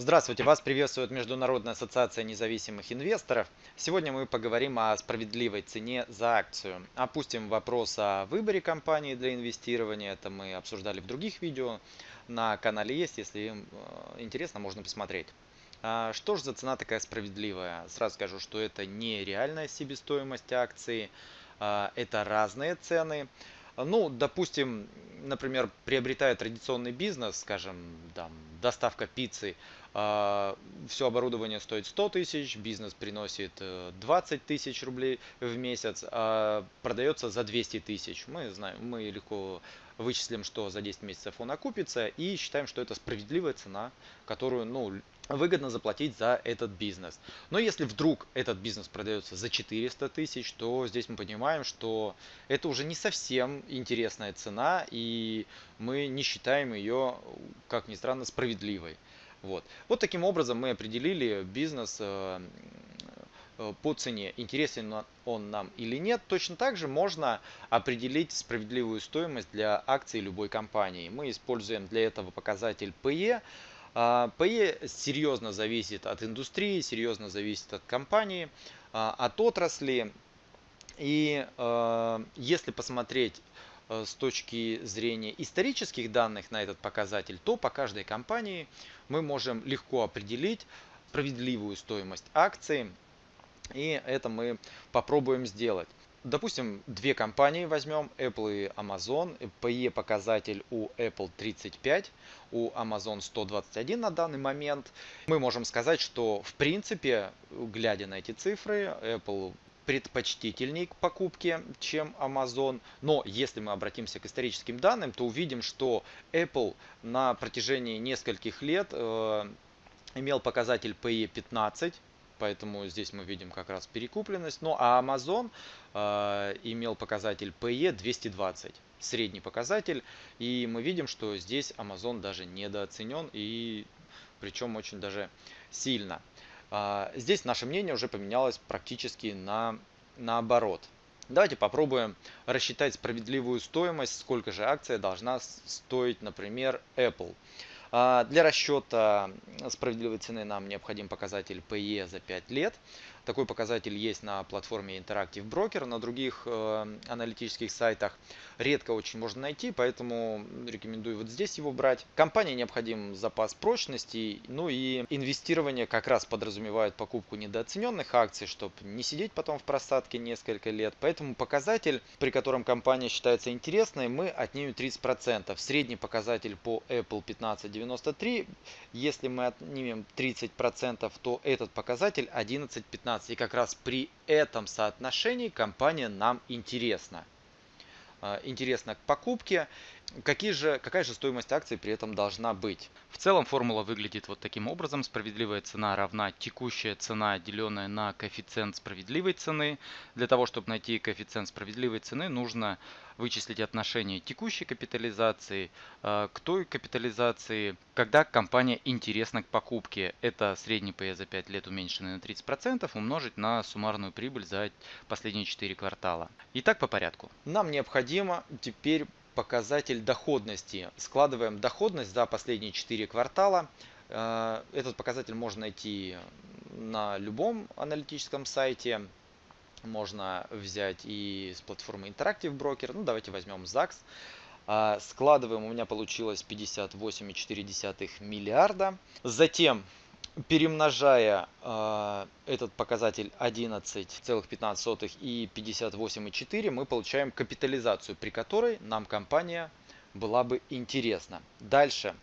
Здравствуйте, вас приветствует Международная ассоциация независимых инвесторов. Сегодня мы поговорим о справедливой цене за акцию. Опустим вопрос о выборе компании для инвестирования. Это мы обсуждали в других видео. На канале есть, если э, интересно, можно посмотреть. А что же за цена такая справедливая? Сразу скажу, что это не реальная себестоимость акции, а, это разные цены. Ну, допустим, например, приобретая традиционный бизнес, скажем, там, доставка пиццы, а, все оборудование стоит 100 тысяч, бизнес приносит 20 э, тысяч рублей в месяц, а продается за 200 тысяч. Мы знаем, мы легко вычислим, что за 10 месяцев он окупится и считаем, что это справедливая цена, которую ну, выгодно заплатить за этот бизнес. Но если вдруг этот бизнес продается за 400 тысяч, то здесь мы понимаем, что это уже не совсем интересная цена, и мы не считаем ее, как ни странно, справедливой. Вот. вот таким образом мы определили бизнес э, по цене, интересен он нам или нет. Точно так же можно определить справедливую стоимость для акций любой компании. Мы используем для этого показатель PE. А, PE серьезно зависит от индустрии, серьезно зависит от компании, а, от отрасли. И э, если посмотреть Э, с точки зрения исторических данных на этот показатель, то по каждой компании мы можем легко определить справедливую стоимость акции. И это мы попробуем сделать. Допустим, две компании возьмем, Apple и Amazon. PE показатель у Apple 35, у Amazon 121 на данный момент. Мы можем сказать, что в принципе, глядя на эти цифры, Apple предпочтительней к покупке, чем Amazon. Но если мы обратимся к историческим данным, то увидим, что Apple на протяжении нескольких лет э, имел показатель PE 15, поэтому здесь мы видим как раз перекупленность. Ну а Amazon э, имел показатель PE 220, средний показатель. И мы видим, что здесь Amazon даже недооценен и причем очень даже сильно. А, здесь наше мнение уже поменялось практически на наоборот. Давайте попробуем рассчитать справедливую стоимость, сколько же акция должна стоить, например, Apple. А, для расчета справедливой цены нам необходим показатель PE за 5 лет. Такой показатель есть на платформе Interactive Broker, на других э, аналитических сайтах. Редко очень можно найти, поэтому рекомендую вот здесь его брать. Компании необходим запас прочности, ну и инвестирование как раз подразумевает покупку недооцененных акций, чтобы не сидеть потом в просадке несколько лет. Поэтому показатель, при котором компания считается интересной, мы отнимем 30%. Средний показатель по Apple 1593. Если мы отнимем 30%, то этот показатель 11-15. 15. И как раз при этом соотношении компания нам интересна. А, интересна к покупке. Какие же, какая же стоимость акций при этом должна быть? В целом формула выглядит вот таким образом. Справедливая цена равна текущая цена, деленная на коэффициент справедливой цены. Для того, чтобы найти коэффициент справедливой цены, нужно вычислить отношение текущей капитализации э, к той капитализации, когда компания интересна к покупке. Это средний PE за 5 лет уменьшенный на 30%, умножить на суммарную прибыль за последние 4 квартала. Итак, по порядку. Нам необходимо теперь показатель доходности. Складываем доходность за последние 4 квартала. Э, этот показатель можно найти на любом аналитическом сайте. Можно взять и с платформы Interactive Broker. Ну, давайте возьмем ZAX. Э, складываем, у меня получилось 58,4 миллиарда. Затем перемножая э, этот показатель 11,15 и 58,4, мы получаем капитализацию, при которой нам компания была бы интересна. Дальше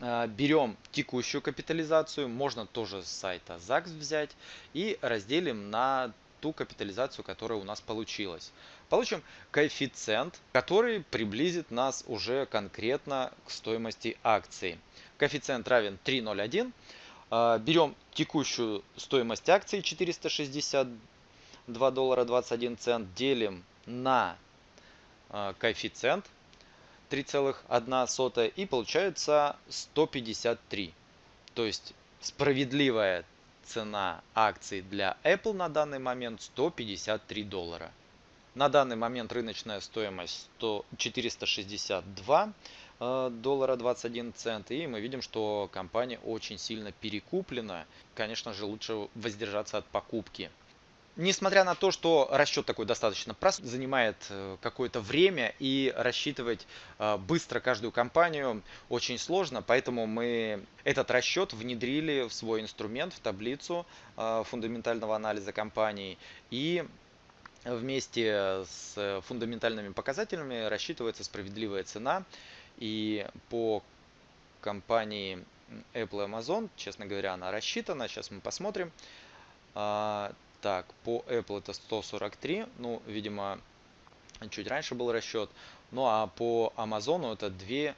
э, берем текущую капитализацию, можно тоже с сайта ЗАГС взять и разделим на ту капитализацию, которая у нас получилась. Получим коэффициент, который приблизит нас уже конкретно к стоимости акции. Коэффициент равен 3,01. А, берем текущую стоимость акции 462 доллара 21 цент, делим на а, коэффициент 3,1 и получается 153. То есть справедливая цена акций для Apple на данный момент 153 доллара. На данный момент рыночная стоимость 100, 462 э, доллара 21 цент. И мы видим, что компания очень сильно перекуплена. Конечно же, лучше воздержаться от покупки. Несмотря на то, что расчет такой достаточно прост, занимает э, какое-то время и рассчитывать э, быстро каждую компанию очень сложно, поэтому мы этот расчет внедрили в свой инструмент, в таблицу э, фундаментального анализа компаний и вместе с фундаментальными показателями рассчитывается справедливая цена и по компании Apple и Amazon, честно говоря, она рассчитана, сейчас мы посмотрим. А, так, по Apple это 143, ну, видимо, чуть раньше был расчет. Ну, а по Amazon это 2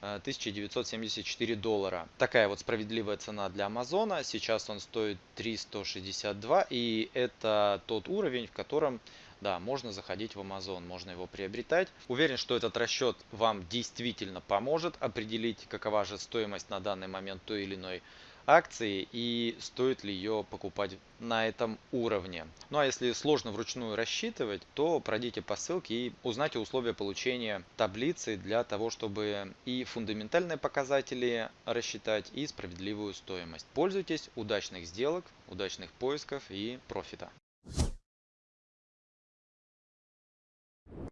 1974 доллара. Такая вот справедливая цена для Амазона. Сейчас он стоит 362 и это тот уровень, в котором да, можно заходить в Amazon, можно его приобретать. Уверен, что этот расчет вам действительно поможет определить, какова же стоимость на данный момент той или иной акции и стоит ли ее покупать на этом уровне. Ну а если сложно вручную рассчитывать, то пройдите по ссылке и узнайте условия получения таблицы для того, чтобы и фундаментальные показатели рассчитать, и справедливую стоимость. Пользуйтесь, удачных сделок, удачных поисков и профита.